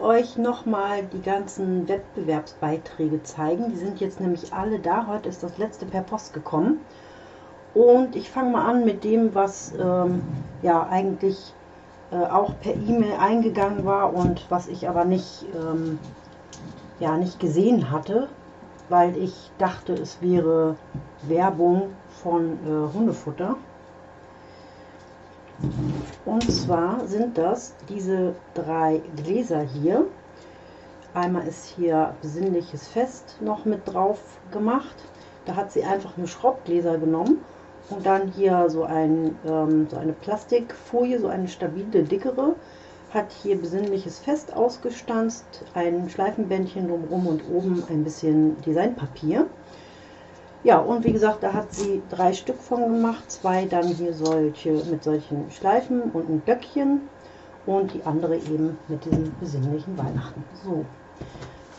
euch nochmal die ganzen Wettbewerbsbeiträge zeigen. Die sind jetzt nämlich alle da. Heute ist das letzte per Post gekommen. Und ich fange mal an mit dem, was ähm, ja eigentlich äh, auch per E-Mail eingegangen war und was ich aber nicht, ähm, ja, nicht gesehen hatte, weil ich dachte, es wäre Werbung von äh, Hundefutter. Und zwar sind das diese drei Gläser hier. Einmal ist hier besinnliches Fest noch mit drauf gemacht. Da hat sie einfach nur Schraubgläser genommen und dann hier so, ein, ähm, so eine Plastikfolie, so eine stabile, dickere. Hat hier besinnliches Fest ausgestanzt, ein Schleifenbändchen drumherum und oben ein bisschen Designpapier. Ja, und wie gesagt, da hat sie drei Stück von gemacht. Zwei dann hier solche mit solchen Schleifen und ein Böckchen. Und die andere eben mit diesem besinnlichen Weihnachten. So,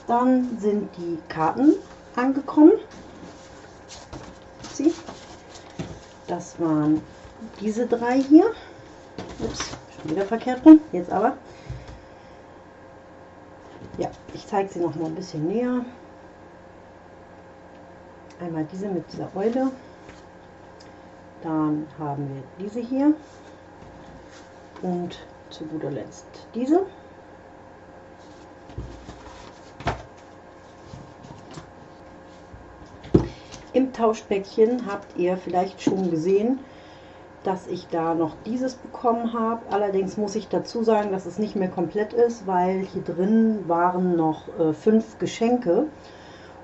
dann sind die Karten angekommen. Sie. Das waren diese drei hier. Ups, schon wieder verkehrt rum. Jetzt aber. Ja, ich zeige sie noch mal ein bisschen näher. Einmal diese mit dieser Eule. Dann haben wir diese hier. Und zu guter Letzt diese. Im Tauschpäckchen habt ihr vielleicht schon gesehen, dass ich da noch dieses bekommen habe. Allerdings muss ich dazu sagen, dass es nicht mehr komplett ist, weil hier drin waren noch äh, fünf Geschenke.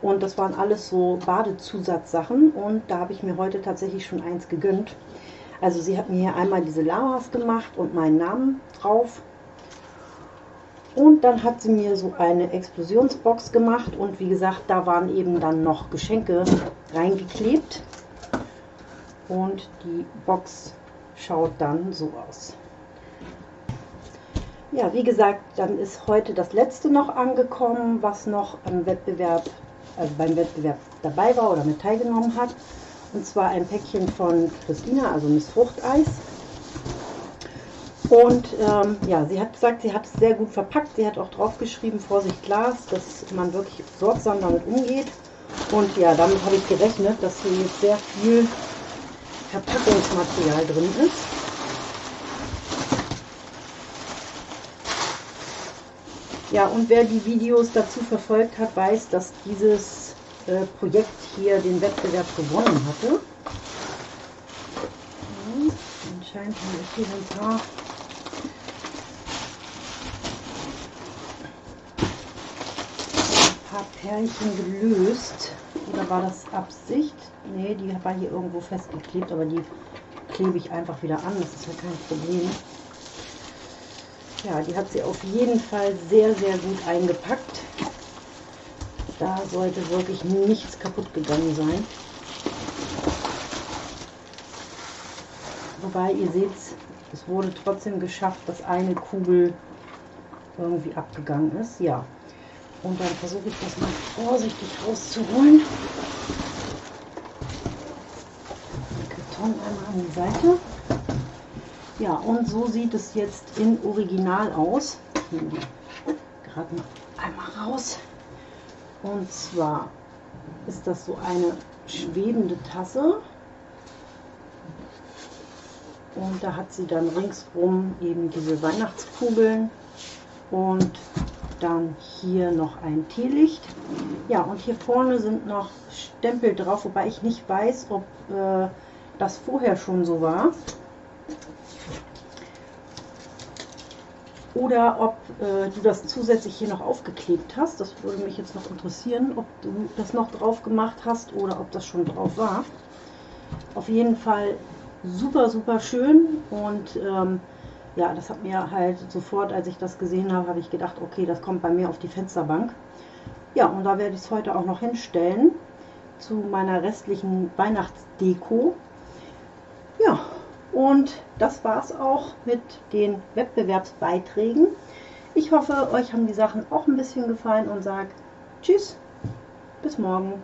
Und das waren alles so Badezusatzsachen und da habe ich mir heute tatsächlich schon eins gegönnt. Also sie hat mir hier einmal diese Lamas gemacht und meinen Namen drauf. Und dann hat sie mir so eine Explosionsbox gemacht und wie gesagt, da waren eben dann noch Geschenke reingeklebt. Und die Box schaut dann so aus. Ja, wie gesagt, dann ist heute das letzte noch angekommen, was noch am Wettbewerb also beim Wettbewerb dabei war oder mit teilgenommen hat. Und zwar ein Päckchen von Christina, also Miss Fruchteis. Und ähm, ja, sie hat gesagt, sie hat es sehr gut verpackt. Sie hat auch drauf geschrieben, Vorsicht Glas, dass man wirklich sorgsam damit umgeht. Und ja, damit habe ich gerechnet, dass hier jetzt sehr viel Verpackungsmaterial drin ist. Ja, und wer die Videos dazu verfolgt hat, weiß, dass dieses äh, Projekt hier den Wettbewerb gewonnen hatte. Ja, anscheinend haben wir hier ein paar paar Pärchen gelöst. Oder war das Absicht? Ne, die war hier irgendwo festgeklebt, aber die klebe ich einfach wieder an. Das ist ja kein Problem. Ja, die hat sie auf jeden Fall sehr, sehr gut eingepackt. Da sollte wirklich nichts kaputt gegangen sein. Wobei, ihr seht, es wurde trotzdem geschafft, dass eine Kugel irgendwie abgegangen ist. Ja, und dann versuche ich das mal vorsichtig rauszuholen. Den Karton einmal an die Seite. Ja, und so sieht es jetzt in Original aus. Gerade mal einmal raus. Und zwar ist das so eine schwebende Tasse. Und da hat sie dann ringsrum eben diese Weihnachtskugeln und dann hier noch ein Teelicht. Ja, und hier vorne sind noch Stempel drauf, wobei ich nicht weiß, ob äh, das vorher schon so war. Oder ob äh, du das zusätzlich hier noch aufgeklebt hast. Das würde mich jetzt noch interessieren, ob du das noch drauf gemacht hast oder ob das schon drauf war. Auf jeden Fall super, super schön und ähm, ja, das hat mir halt sofort, als ich das gesehen habe, habe ich gedacht, okay, das kommt bei mir auf die Fensterbank. Ja, und da werde ich es heute auch noch hinstellen zu meiner restlichen Weihnachtsdeko. Ja, und das war es auch mit den Wettbewerbsbeiträgen. Ich hoffe, euch haben die Sachen auch ein bisschen gefallen und sage Tschüss, bis morgen.